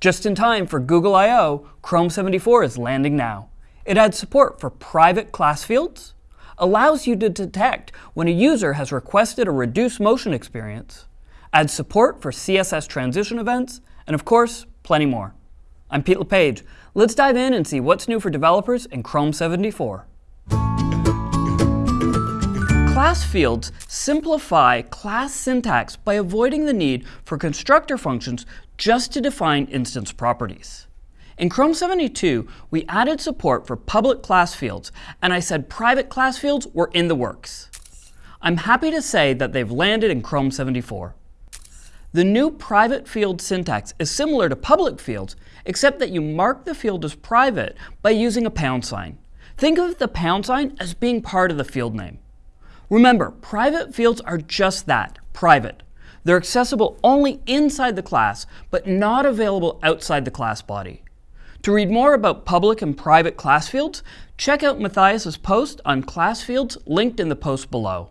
Just in time for Google I.O., Chrome 74 is landing now. It adds support for private class fields, allows you to detect when a user has requested a reduced motion experience, adds support for CSS transition events, and of course, plenty more. I'm Pete LePage. Let's dive in and see what's new for developers in Chrome 74. Class fields simplify class syntax by avoiding the need for constructor functions just to define instance properties. In Chrome 72, we added support for public class fields, and I said private class fields were in the works. I'm happy to say that they've landed in Chrome 74. The new private field syntax is similar to public fields, except that you mark the field as private by using a pound sign. Think of the pound sign as being part of the field name. Remember, private fields are just that, private. They're accessible only inside the class, but not available outside the class body. To read more about public and private class fields, check out Mathias's post on class fields linked in the post below.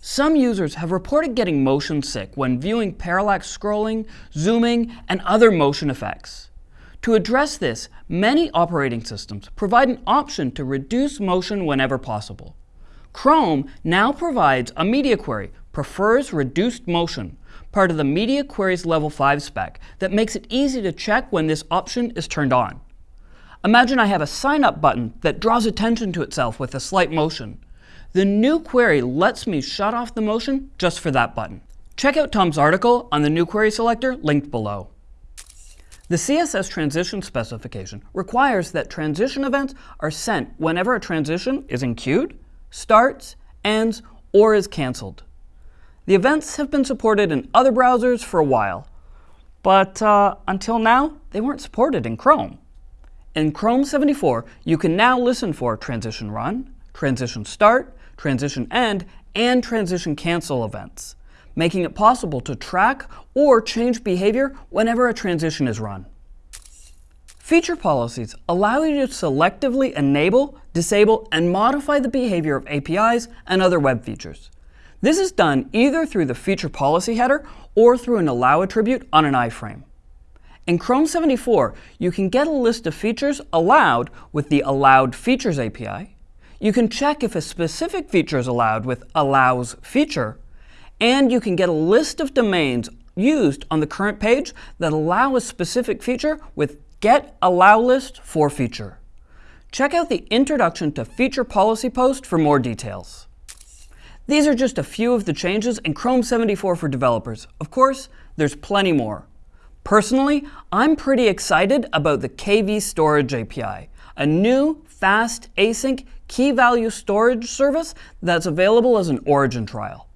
Some users have reported getting motion sick when viewing parallax scrolling, zooming, and other motion effects. To address this, many operating systems provide an option to reduce motion whenever possible. Chrome now provides a media query, prefers reduced motion, part of the media queries level 5 spec that makes it easy to check when this option is turned on. Imagine I have a sign up button that draws attention to itself with a slight motion. The new query lets me shut off the motion just for that button. Check out Tom's article on the new query selector linked below. The CSS transition specification requires that transition events are sent whenever a transition is enqueued, starts, ends, or is cancelled. The events have been supported in other browsers for a while, but uh, until now, they weren't supported in Chrome. In Chrome 74, you can now listen for transition run, transition start, transition end, and transition cancel events, making it possible to track or change behavior whenever a transition is run. Feature policies allow you to selectively enable, disable, and modify the behavior of APIs and other web features. This is done either through the feature policy header or through an allow attribute on an iframe. In Chrome 74, you can get a list of features allowed with the Allowed Features API. You can check if a specific feature is allowed with Allows Feature, and you can get a list of domains used on the current page that allow a specific feature with Get Allow List for Feature. Check out the Introduction to Feature Policy post for more details. These are just a few of the changes in Chrome 74 for developers. Of course, there's plenty more. Personally, I'm pretty excited about the KV Storage API, a new, fast, async, key value storage service that's available as an origin trial.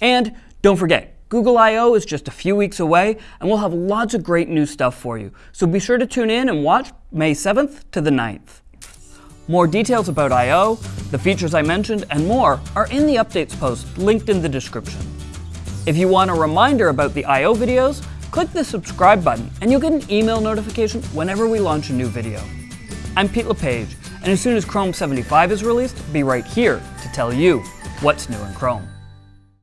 And don't forget, Google I.O. is just a few weeks away, and we'll have lots of great new stuff for you. So be sure to tune in and watch May 7th to the 9th. More details about I.O., the features I mentioned, and more are in the updates post linked in the description. If you want a reminder about the I.O. videos, click the subscribe button and you'll get an email notification whenever we launch a new video. I'm Pete LePage, and as soon as Chrome 75 is released, be right here to tell you what's new in Chrome.